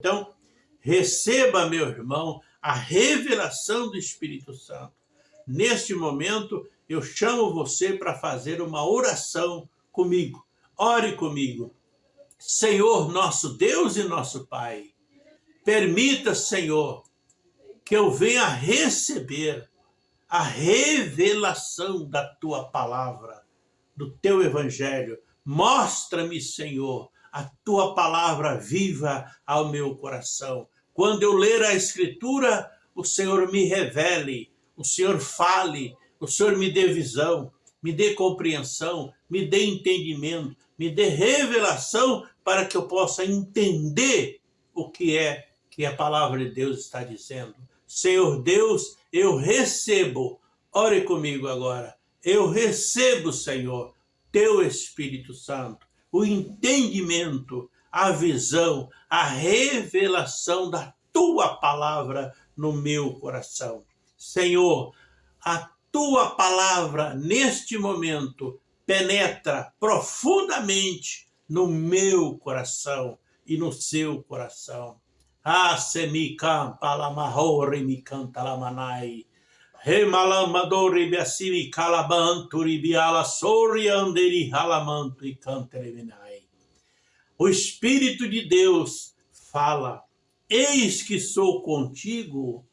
Então, receba, meu irmão, a revelação do Espírito Santo. Neste momento, eu chamo você para fazer uma oração comigo. Ore comigo. Senhor, nosso Deus e nosso Pai, permita, Senhor, que eu venha receber a revelação da Tua palavra, do Teu Evangelho. Mostra-me, Senhor, a tua palavra viva ao meu coração. Quando eu ler a Escritura, o Senhor me revele, o Senhor fale, o Senhor me dê visão, me dê compreensão, me dê entendimento, me dê revelação para que eu possa entender o que é que a palavra de Deus está dizendo. Senhor Deus, eu recebo, ore comigo agora, eu recebo, Senhor, teu Espírito Santo o entendimento, a visão, a revelação da tua palavra no meu coração. Senhor, a tua palavra neste momento penetra profundamente no meu coração e no seu coração. Ah, semikam palamahori mikanta lamanai. Remalamadori e. O Espírito de Deus fala, eis que sou contigo,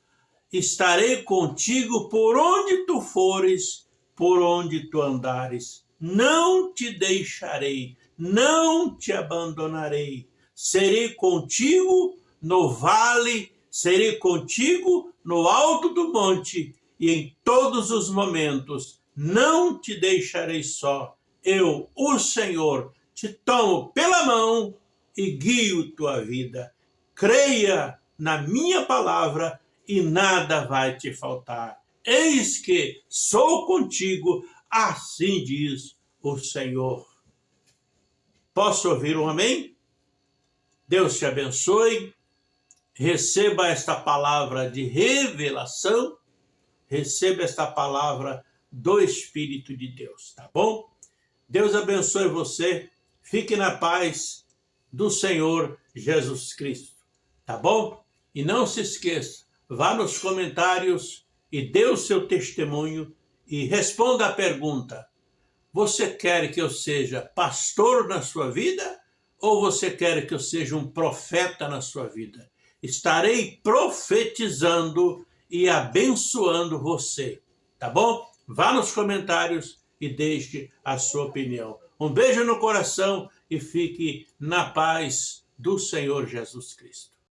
estarei contigo por onde tu fores, por onde tu andares. Não te deixarei, não te abandonarei. Serei contigo no vale, serei contigo no alto do monte, e em todos os momentos não te deixarei só. Eu, o Senhor, te tomo pela mão e guio tua vida. Creia na minha palavra e nada vai te faltar. Eis que sou contigo, assim diz o Senhor. Posso ouvir um amém? Deus te abençoe. Receba esta palavra de revelação receba esta palavra do Espírito de Deus, tá bom? Deus abençoe você, fique na paz do Senhor Jesus Cristo, tá bom? E não se esqueça, vá nos comentários e dê o seu testemunho e responda a pergunta, você quer que eu seja pastor na sua vida ou você quer que eu seja um profeta na sua vida? Estarei profetizando e abençoando você, tá bom? Vá nos comentários e deixe a sua opinião. Um beijo no coração e fique na paz do Senhor Jesus Cristo.